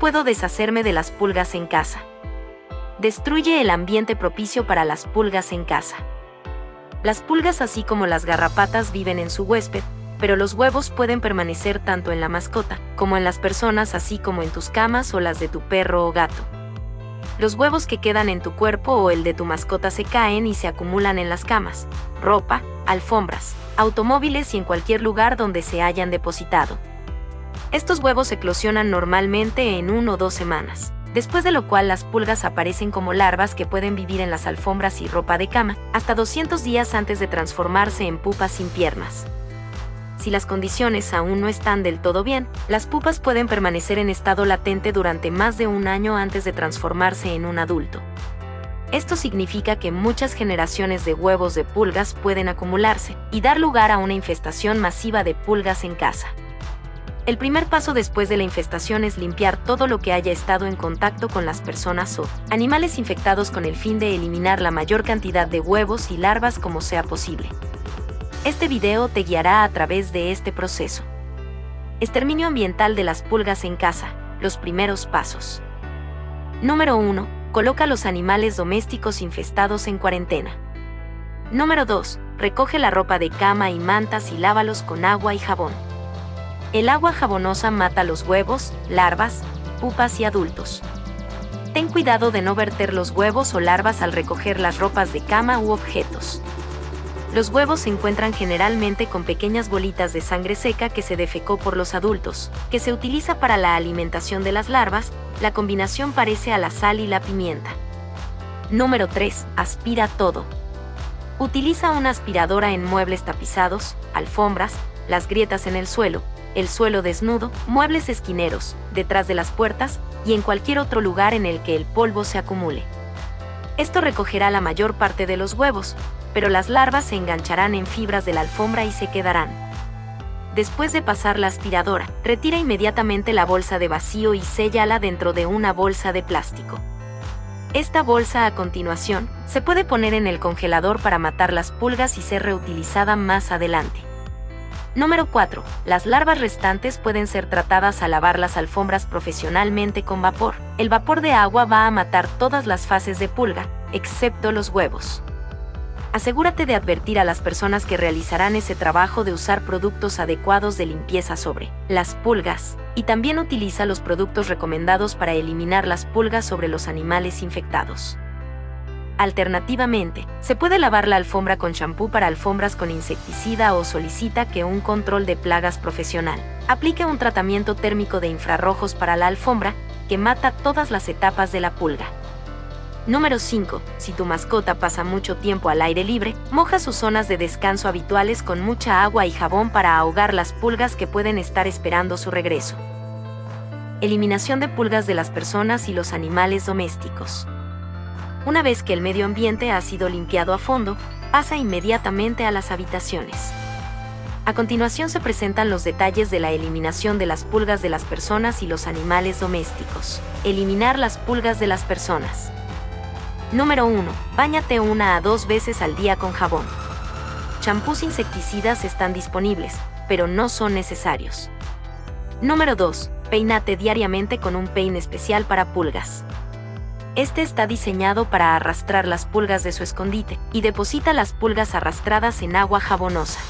puedo deshacerme de las pulgas en casa? Destruye el ambiente propicio para las pulgas en casa. Las pulgas así como las garrapatas viven en su huésped, pero los huevos pueden permanecer tanto en la mascota como en las personas así como en tus camas o las de tu perro o gato. Los huevos que quedan en tu cuerpo o el de tu mascota se caen y se acumulan en las camas, ropa, alfombras, automóviles y en cualquier lugar donde se hayan depositado. Estos huevos eclosionan normalmente en una o dos semanas, después de lo cual las pulgas aparecen como larvas que pueden vivir en las alfombras y ropa de cama hasta 200 días antes de transformarse en pupas sin piernas. Si las condiciones aún no están del todo bien, las pupas pueden permanecer en estado latente durante más de un año antes de transformarse en un adulto. Esto significa que muchas generaciones de huevos de pulgas pueden acumularse y dar lugar a una infestación masiva de pulgas en casa. El primer paso después de la infestación es limpiar todo lo que haya estado en contacto con las personas o animales infectados con el fin de eliminar la mayor cantidad de huevos y larvas como sea posible. Este video te guiará a través de este proceso. Exterminio ambiental de las pulgas en casa. Los primeros pasos. Número 1. Coloca los animales domésticos infestados en cuarentena. Número 2. Recoge la ropa de cama y mantas y lávalos con agua y jabón. El agua jabonosa mata los huevos, larvas, pupas y adultos. Ten cuidado de no verter los huevos o larvas al recoger las ropas de cama u objetos. Los huevos se encuentran generalmente con pequeñas bolitas de sangre seca que se defecó por los adultos, que se utiliza para la alimentación de las larvas, la combinación parece a la sal y la pimienta. Número 3. Aspira todo. Utiliza una aspiradora en muebles tapizados, alfombras, las grietas en el suelo, el suelo desnudo, muebles esquineros, detrás de las puertas y en cualquier otro lugar en el que el polvo se acumule. Esto recogerá la mayor parte de los huevos, pero las larvas se engancharán en fibras de la alfombra y se quedarán. Después de pasar la aspiradora, retira inmediatamente la bolsa de vacío y séllala dentro de una bolsa de plástico. Esta bolsa a continuación se puede poner en el congelador para matar las pulgas y ser reutilizada más adelante. Número 4. Las larvas restantes pueden ser tratadas a lavar las alfombras profesionalmente con vapor. El vapor de agua va a matar todas las fases de pulga, excepto los huevos asegúrate de advertir a las personas que realizarán ese trabajo de usar productos adecuados de limpieza sobre las pulgas, y también utiliza los productos recomendados para eliminar las pulgas sobre los animales infectados. Alternativamente, se puede lavar la alfombra con champú para alfombras con insecticida o solicita que un control de plagas profesional aplique un tratamiento térmico de infrarrojos para la alfombra que mata todas las etapas de la pulga. Número 5. Si tu mascota pasa mucho tiempo al aire libre, moja sus zonas de descanso habituales con mucha agua y jabón para ahogar las pulgas que pueden estar esperando su regreso. Eliminación de pulgas de las personas y los animales domésticos. Una vez que el medio ambiente ha sido limpiado a fondo, pasa inmediatamente a las habitaciones. A continuación se presentan los detalles de la eliminación de las pulgas de las personas y los animales domésticos. Eliminar las pulgas de las personas. Número 1. Báñate una a dos veces al día con jabón. Champús insecticidas están disponibles, pero no son necesarios. Número 2. Peínate diariamente con un peine especial para pulgas. Este está diseñado para arrastrar las pulgas de su escondite y deposita las pulgas arrastradas en agua jabonosa.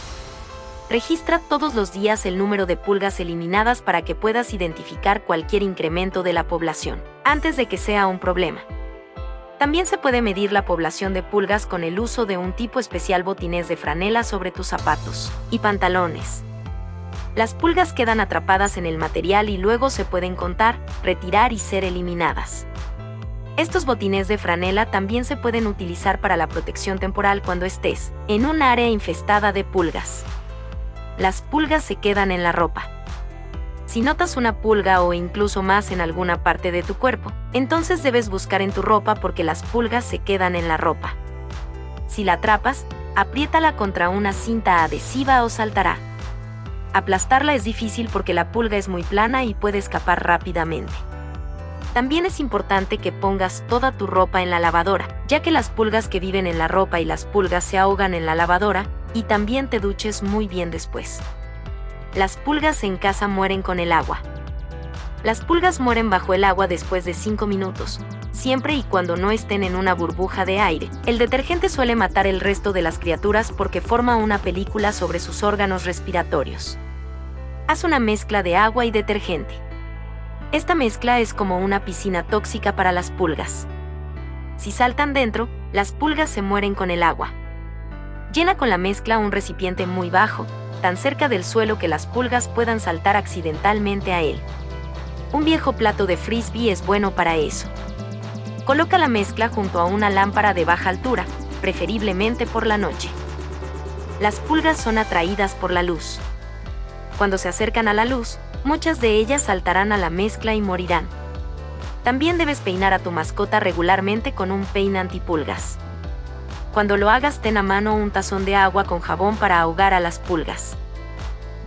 Registra todos los días el número de pulgas eliminadas para que puedas identificar cualquier incremento de la población, antes de que sea un problema. También se puede medir la población de pulgas con el uso de un tipo especial botinés de franela sobre tus zapatos y pantalones. Las pulgas quedan atrapadas en el material y luego se pueden contar, retirar y ser eliminadas. Estos botines de franela también se pueden utilizar para la protección temporal cuando estés en un área infestada de pulgas. Las pulgas se quedan en la ropa. Si notas una pulga o incluso más en alguna parte de tu cuerpo, entonces debes buscar en tu ropa porque las pulgas se quedan en la ropa. Si la atrapas, apriétala contra una cinta adhesiva o saltará. Aplastarla es difícil porque la pulga es muy plana y puede escapar rápidamente. También es importante que pongas toda tu ropa en la lavadora, ya que las pulgas que viven en la ropa y las pulgas se ahogan en la lavadora, y también te duches muy bien después las pulgas en casa mueren con el agua. Las pulgas mueren bajo el agua después de 5 minutos, siempre y cuando no estén en una burbuja de aire. El detergente suele matar el resto de las criaturas porque forma una película sobre sus órganos respiratorios. Haz una mezcla de agua y detergente. Esta mezcla es como una piscina tóxica para las pulgas. Si saltan dentro, las pulgas se mueren con el agua. Llena con la mezcla un recipiente muy bajo, tan cerca del suelo que las pulgas puedan saltar accidentalmente a él. Un viejo plato de frisbee es bueno para eso. Coloca la mezcla junto a una lámpara de baja altura, preferiblemente por la noche. Las pulgas son atraídas por la luz. Cuando se acercan a la luz, muchas de ellas saltarán a la mezcla y morirán. También debes peinar a tu mascota regularmente con un peine antipulgas. Cuando lo hagas, ten a mano un tazón de agua con jabón para ahogar a las pulgas.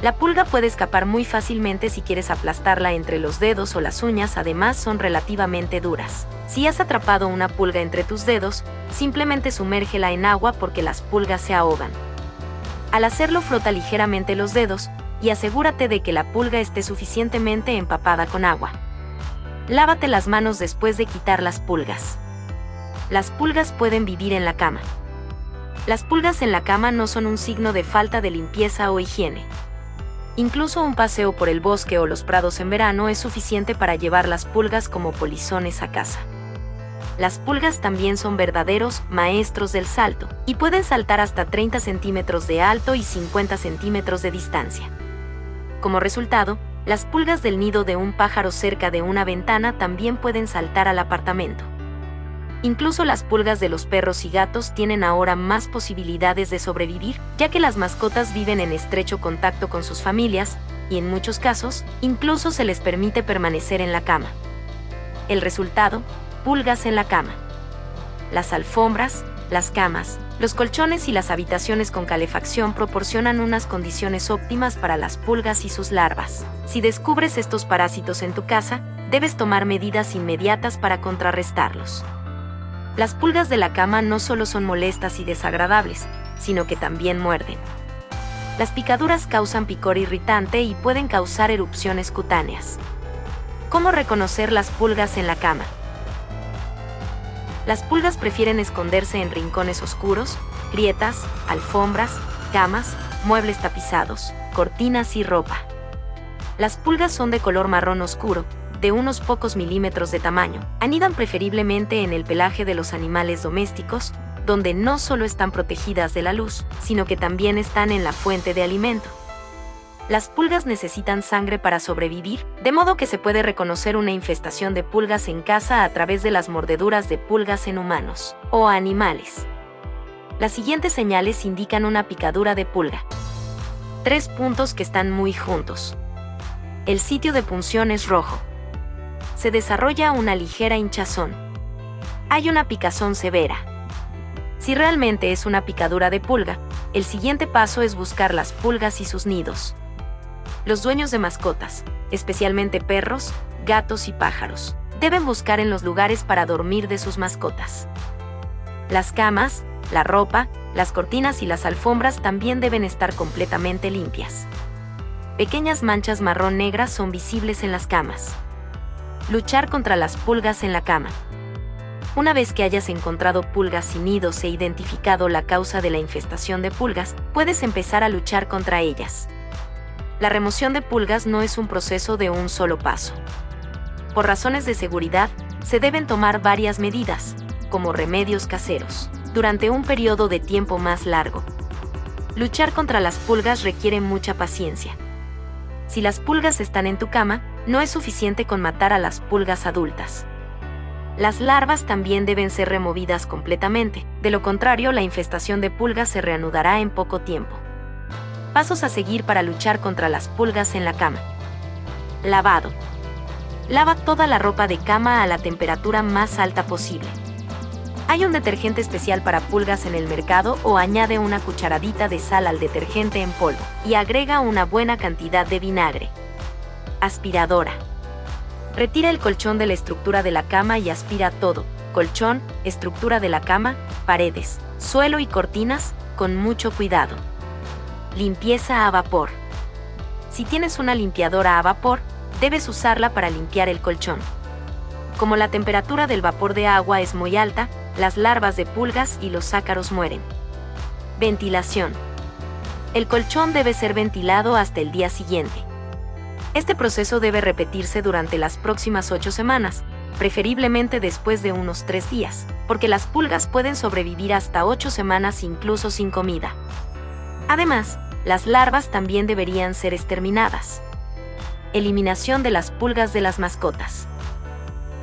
La pulga puede escapar muy fácilmente si quieres aplastarla entre los dedos o las uñas, además son relativamente duras. Si has atrapado una pulga entre tus dedos, simplemente sumérgela en agua porque las pulgas se ahogan. Al hacerlo frota ligeramente los dedos y asegúrate de que la pulga esté suficientemente empapada con agua. Lávate las manos después de quitar las pulgas. Las pulgas pueden vivir en la cama. Las pulgas en la cama no son un signo de falta de limpieza o higiene. Incluso un paseo por el bosque o los prados en verano es suficiente para llevar las pulgas como polizones a casa. Las pulgas también son verdaderos maestros del salto y pueden saltar hasta 30 centímetros de alto y 50 centímetros de distancia. Como resultado, las pulgas del nido de un pájaro cerca de una ventana también pueden saltar al apartamento. Incluso las pulgas de los perros y gatos tienen ahora más posibilidades de sobrevivir, ya que las mascotas viven en estrecho contacto con sus familias, y en muchos casos, incluso se les permite permanecer en la cama. El resultado, pulgas en la cama. Las alfombras, las camas, los colchones y las habitaciones con calefacción proporcionan unas condiciones óptimas para las pulgas y sus larvas. Si descubres estos parásitos en tu casa, debes tomar medidas inmediatas para contrarrestarlos. Las pulgas de la cama no solo son molestas y desagradables, sino que también muerden. Las picaduras causan picor irritante y pueden causar erupciones cutáneas. ¿Cómo reconocer las pulgas en la cama? Las pulgas prefieren esconderse en rincones oscuros, grietas, alfombras, camas, muebles tapizados, cortinas y ropa. Las pulgas son de color marrón oscuro, de unos pocos milímetros de tamaño. Anidan preferiblemente en el pelaje de los animales domésticos, donde no solo están protegidas de la luz, sino que también están en la fuente de alimento. Las pulgas necesitan sangre para sobrevivir, de modo que se puede reconocer una infestación de pulgas en casa a través de las mordeduras de pulgas en humanos o animales. Las siguientes señales indican una picadura de pulga. Tres puntos que están muy juntos. El sitio de punción es rojo se desarrolla una ligera hinchazón. Hay una picazón severa. Si realmente es una picadura de pulga, el siguiente paso es buscar las pulgas y sus nidos. Los dueños de mascotas, especialmente perros, gatos y pájaros, deben buscar en los lugares para dormir de sus mascotas. Las camas, la ropa, las cortinas y las alfombras también deben estar completamente limpias. Pequeñas manchas marrón negras son visibles en las camas. Luchar contra las pulgas en la cama. Una vez que hayas encontrado pulgas y nidos e identificado la causa de la infestación de pulgas, puedes empezar a luchar contra ellas. La remoción de pulgas no es un proceso de un solo paso. Por razones de seguridad, se deben tomar varias medidas, como remedios caseros, durante un periodo de tiempo más largo. Luchar contra las pulgas requiere mucha paciencia. Si las pulgas están en tu cama, no es suficiente con matar a las pulgas adultas. Las larvas también deben ser removidas completamente, de lo contrario la infestación de pulgas se reanudará en poco tiempo. Pasos a seguir para luchar contra las pulgas en la cama. Lavado. Lava toda la ropa de cama a la temperatura más alta posible. Hay un detergente especial para pulgas en el mercado o añade una cucharadita de sal al detergente en polvo y agrega una buena cantidad de vinagre. Aspiradora. Retira el colchón de la estructura de la cama y aspira todo, colchón, estructura de la cama, paredes, suelo y cortinas, con mucho cuidado. Limpieza a vapor. Si tienes una limpiadora a vapor, Debes usarla para limpiar el colchón. Como la temperatura del vapor de agua es muy alta, las larvas de pulgas y los ácaros mueren. Ventilación. El colchón debe ser ventilado hasta el día siguiente. Este proceso debe repetirse durante las próximas 8 semanas, preferiblemente después de unos 3 días, porque las pulgas pueden sobrevivir hasta 8 semanas incluso sin comida. Además, las larvas también deberían ser exterminadas. Eliminación de las pulgas de las mascotas.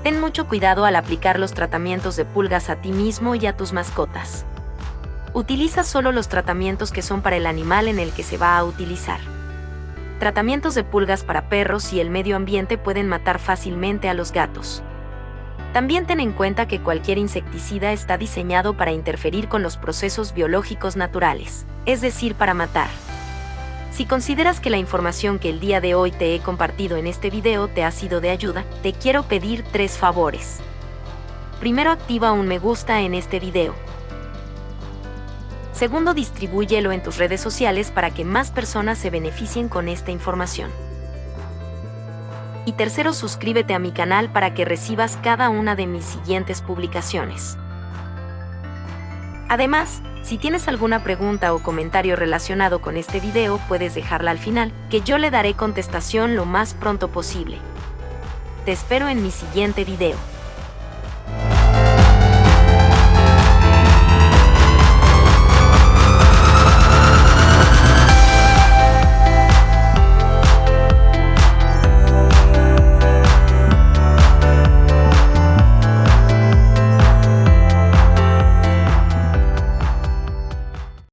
Ten mucho cuidado al aplicar los tratamientos de pulgas a ti mismo y a tus mascotas. Utiliza solo los tratamientos que son para el animal en el que se va a utilizar. Tratamientos de pulgas para perros y el medio ambiente pueden matar fácilmente a los gatos. También ten en cuenta que cualquier insecticida está diseñado para interferir con los procesos biológicos naturales, es decir, para matar. Si consideras que la información que el día de hoy te he compartido en este video te ha sido de ayuda, te quiero pedir tres favores. Primero activa un me gusta en este video. Segundo, distribúyelo en tus redes sociales para que más personas se beneficien con esta información. Y tercero, suscríbete a mi canal para que recibas cada una de mis siguientes publicaciones. Además, si tienes alguna pregunta o comentario relacionado con este video, puedes dejarla al final, que yo le daré contestación lo más pronto posible. Te espero en mi siguiente video.